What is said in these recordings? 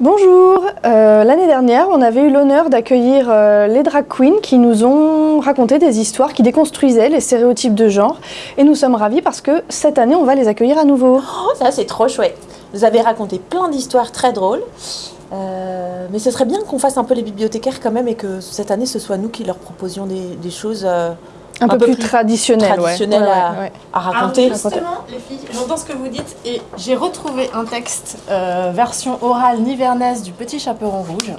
Bonjour, Euh, l'année dernière on avait eu l'honneur d'accueillir euh, les drag queens qui nous ont raconté des histoires qui déconstruisaient les stéréotypes de genre et nous sommes ravis parce que cette année on va les accueillir à nouveau. Oh, ça c'est trop chouette. Vous avez raconté plein d'histoires très drôles. Euh, mais ce serait bien qu'on fasse un peu les bibliothécaires quand même et que cette année ce soit nous qui leur proposions des, des choses Un, peu, plus, traditionnel, Ouais, à, ouais, ouais. à Alors raconter. justement, les filles, j'entends ce que vous dites et j'ai retrouvé un texte euh, version orale nivernaise du Petit Chaperon Rouge.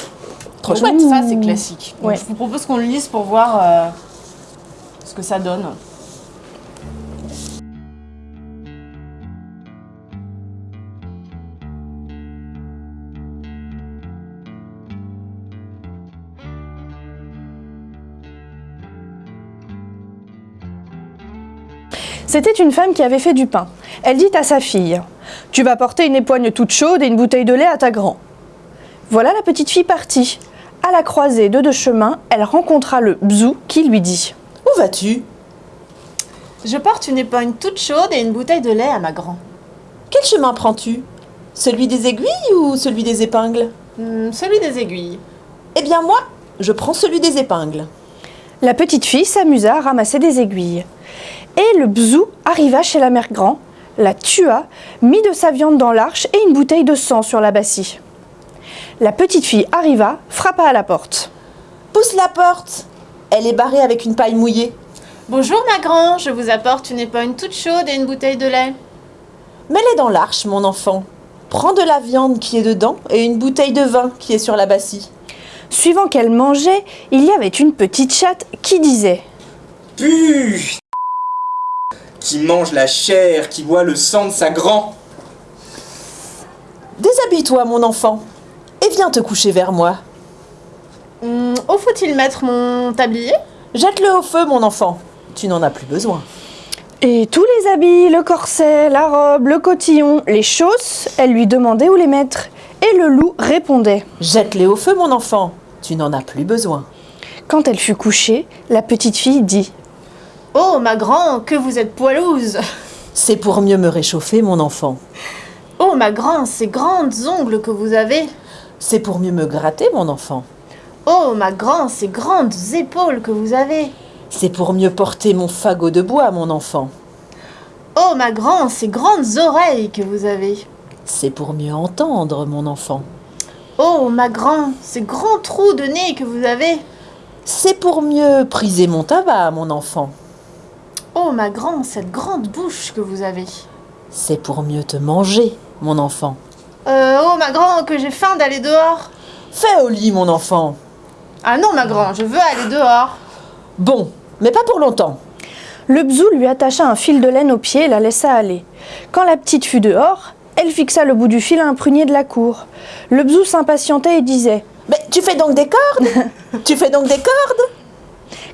Trop chouette. Ça, c'est classique. Donc. Je vous propose qu'on le lise pour voir euh, ce que ça donne. C'était une femme qui avait fait du pain. Elle dit à sa fille Tu vas porter une époigne toute chaude et une bouteille de lait à ta grand. Voilà la petite fille partie. À la croisée de deux chemins, elle rencontra le bzou qui lui dit Où vas-tu? Je porte une épogne toute chaude et une bouteille de lait à ma grand. Quel chemin prends-tu? Celui des aiguilles ou celui des épingles? Hmm, celui des aiguilles. Eh bien moi, je prends celui des épingles. La petite fille s'amusa à ramasser des aiguilles. Et le bzou arriva chez la mère grand, la tua, mit de sa viande dans l'arche et une bouteille de sang sur la bassie. La petite fille arriva, frappa à la porte. Pousse la porte Elle est barrée avec une paille mouillée. Bonjour ma grand, je vous apporte une épogne toute chaude et une bouteille de lait. Mets-les dans l'arche, mon enfant. Prends de la viande qui est dedans et une bouteille de vin qui est sur la bassie. Suivant qu'elle mangeait, il y avait une petite chatte qui disait Puh Qui mange la chair, qui boit le sang de sa grand. Déshabille-toi, mon enfant, et viens te coucher vers moi. Où faut-il mettre mon tablier? Jette-le au feu, mon enfant. Tu n'en as plus besoin. Et tous les habits, le corset, la robe, le cotillon, les chausses, elle lui demandait où les mettre. Et le loup répondait. Jette-les au feu, mon enfant. Tu n'en as plus besoin. Quand elle fut couchée, la petite fille dit Oh ma grand, que vous êtes poilouse C'est pour mieux me réchauffer, mon enfant. Oh ma grand, ces grandes ongles que vous avez C'est pour mieux me gratter, mon enfant. Oh ma grand, ces grandes épaules que vous avez C'est pour mieux porter mon fagot de bois, mon enfant. Oh ma grand, ces grandes oreilles que vous avez C'est pour mieux entendre, mon enfant. Oh ma grand, ces grands trous de nez que vous avez C'est pour mieux priser mon tabac, mon enfant. Oh ma grand, cette grande bouche que vous avez C'est pour mieux te manger, mon enfant. Euh, oh ma grand, que j'ai faim d'aller dehors Fais au lit, mon enfant. Ah non ma grand, je veux aller dehors Bon, mais pas pour longtemps. Le bzou lui attacha un fil de laine au pied et la laissa aller. Quand la petite fut dehors, elle fixa le bout du fil à un prunier de la cour. Le bzou s'impatientait et disait Mais tu fais donc des cordes Tu fais donc des cordes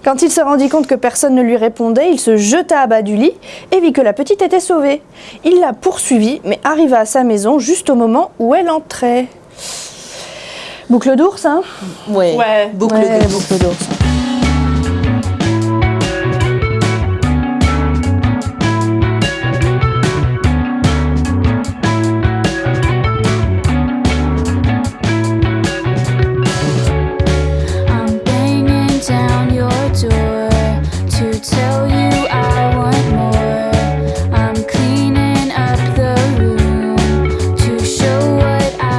Quand il se rendit compte que personne ne lui répondait, il se jeta à bas du lit et vit que la petite était sauvée. Il la poursuivit, mais arriva à sa maison juste au moment où elle entrait. Boucle d'ours, hein? Ouais. Ouais. Boucle Ouais, de boucle d'ours. tell you I